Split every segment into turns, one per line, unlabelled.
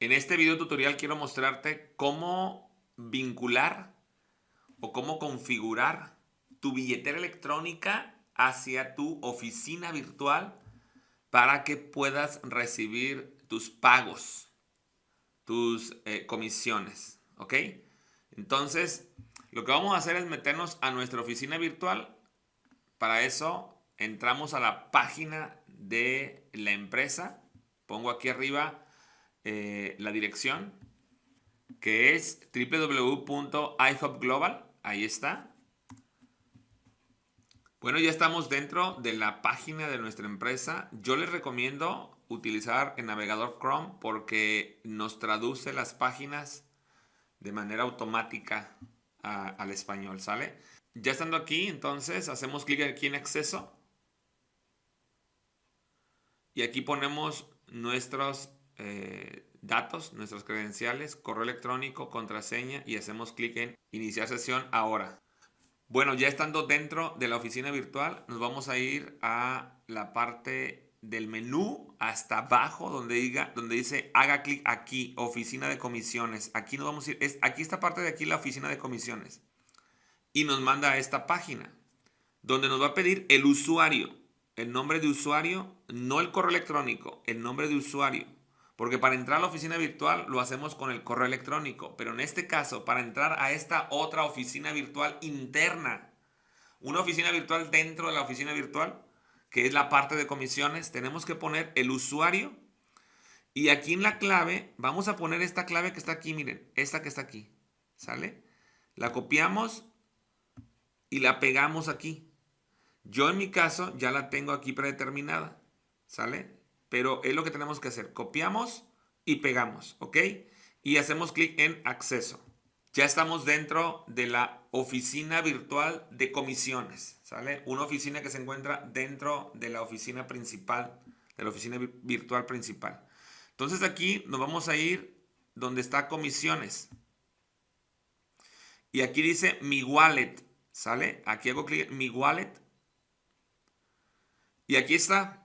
En este video tutorial quiero mostrarte cómo vincular o cómo configurar tu billetera electrónica hacia tu oficina virtual para que puedas recibir tus pagos, tus eh, comisiones, ¿ok? Entonces, lo que vamos a hacer es meternos a nuestra oficina virtual. Para eso, entramos a la página de la empresa. Pongo aquí arriba eh, la dirección, que es www.ihopglobal. Ahí está. Bueno, ya estamos dentro de la página de nuestra empresa. Yo les recomiendo utilizar el navegador Chrome porque nos traduce las páginas de manera automática al español, ¿sale? Ya estando aquí, entonces hacemos clic aquí en acceso y aquí ponemos nuestros eh, datos, nuestras credenciales, correo electrónico, contraseña y hacemos clic en iniciar sesión ahora. Bueno, ya estando dentro de la oficina virtual, nos vamos a ir a la parte del menú hasta abajo donde, diga, donde dice haga clic aquí, oficina de comisiones. Aquí nos vamos a ir, es, aquí esta parte de aquí la oficina de comisiones. Y nos manda a esta página donde nos va a pedir el usuario, el nombre de usuario, no el correo electrónico, el nombre de usuario. Porque para entrar a la oficina virtual lo hacemos con el correo electrónico. Pero en este caso, para entrar a esta otra oficina virtual interna, una oficina virtual dentro de la oficina virtual, que es la parte de comisiones, tenemos que poner el usuario. Y aquí en la clave, vamos a poner esta clave que está aquí, miren, esta que está aquí. ¿Sale? La copiamos y la pegamos aquí. Yo en mi caso ya la tengo aquí predeterminada. ¿Sale? Pero es lo que tenemos que hacer. Copiamos y pegamos, ¿ok? Y hacemos clic en acceso. Ya estamos dentro de la oficina virtual de comisiones, ¿sale? Una oficina que se encuentra dentro de la oficina principal, de la oficina virtual principal. Entonces aquí nos vamos a ir donde está comisiones. Y aquí dice mi wallet, ¿sale? Aquí hago clic en mi wallet. Y aquí está,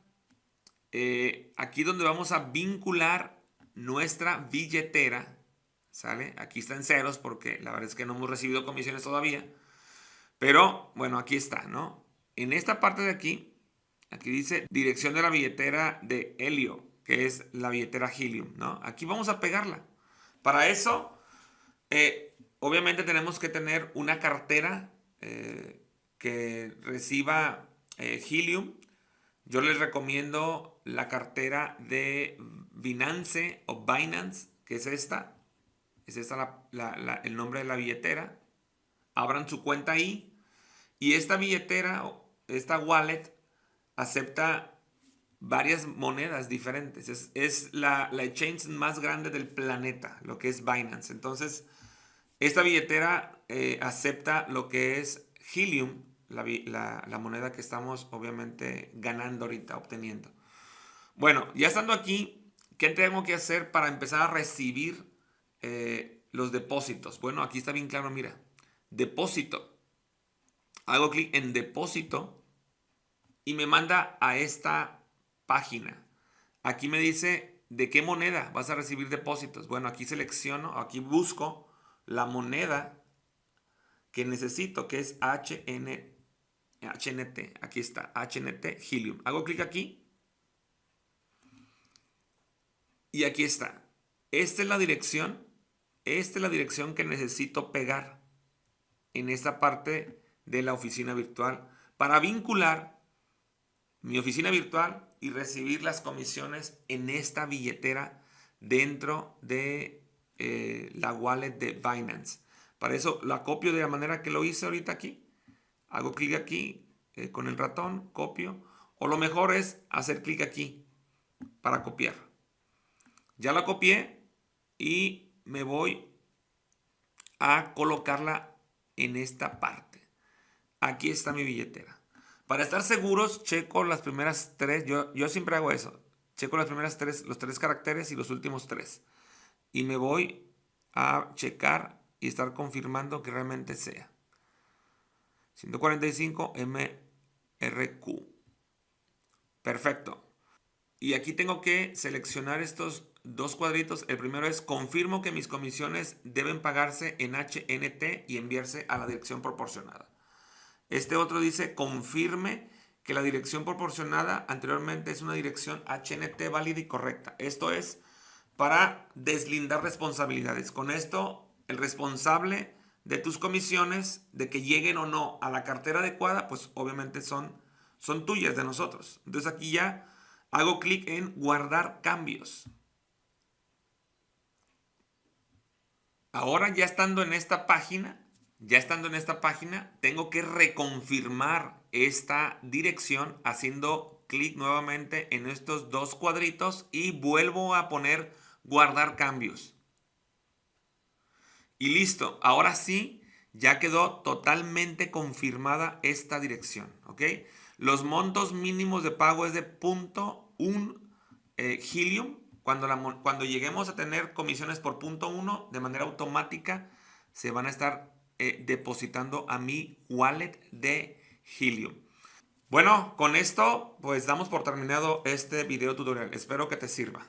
eh, aquí donde vamos a vincular nuestra billetera, ¿sale? Aquí está en ceros porque la verdad es que no hemos recibido comisiones todavía. Pero, bueno, aquí está, ¿no? En esta parte de aquí, aquí dice dirección de la billetera de Helio, que es la billetera Helium, ¿no? Aquí vamos a pegarla. Para eso, eh, obviamente tenemos que tener una cartera eh, que reciba Helium. Yo les recomiendo la cartera de Binance o Binance, que es esta. Es esta el nombre de la billetera. Abran su cuenta ahí. Y esta billetera, esta wallet, acepta varias monedas diferentes. Es, la, la exchange más grande del planeta, lo que es Binance. Entonces, esta billetera eh, acepta lo que es Helium, la, la moneda que estamos obviamente ganando ahorita, obteniendo. Bueno, ya estando aquí, ¿qué tengo que hacer para empezar a recibir eh, los depósitos? Bueno, aquí está bien claro, mira. Depósito. Hago clic en depósito y me manda a esta página. Aquí me dice de qué moneda vas a recibir depósitos. Bueno, aquí selecciono, aquí busco la moneda que necesito, que es HN, HNT. Aquí está, HNT Helium. Hago clic aquí Y aquí está. Esta es la dirección. Esta es la dirección que necesito pegar en esta parte de la oficina virtual para vincular mi oficina virtual y recibir las comisiones en esta billetera dentro de eh, la wallet de Binance. Para eso la copio de la manera que lo hice ahorita aquí. Hago clic aquí eh, con el ratón, copio. O lo mejor es hacer clic aquí para copiar. Ya la copié y me voy a colocarla en esta parte. Aquí está mi billetera. Para estar seguros, checo las primeras tres. Yo, yo siempre hago eso. Checo las primeras tres, los tres caracteres y los últimos tres. Y me voy a checar y estar confirmando que realmente sea. 145 MRQ. Perfecto. Y aquí tengo que seleccionar estos dos cuadritos. El primero es confirmo que mis comisiones deben pagarse en HNT y enviarse a la dirección proporcionada. Este otro dice confirme que la dirección proporcionada anteriormente es una dirección HNT válida y correcta. Esto es para deslindar responsabilidades. Con esto, el responsable de tus comisiones, de que lleguen o no a la cartera adecuada, pues obviamente son, son tuyas de nosotros. Entonces aquí ya hago clic en guardar cambios. Ahora ya estando en esta página, ya estando en esta página, tengo que reconfirmar esta dirección haciendo clic nuevamente en estos dos cuadritos y vuelvo a poner guardar cambios. Y listo, ahora sí, ya quedó totalmente confirmada esta dirección, ¿ok? Los montos mínimos de pago es de punto un eh, helium. Cuando, cuando lleguemos a tener comisiones por punto uno, de manera automática, se van a estar eh, depositando a mi wallet de Helium. Bueno, con esto pues damos por terminado este video tutorial. Espero que te sirva.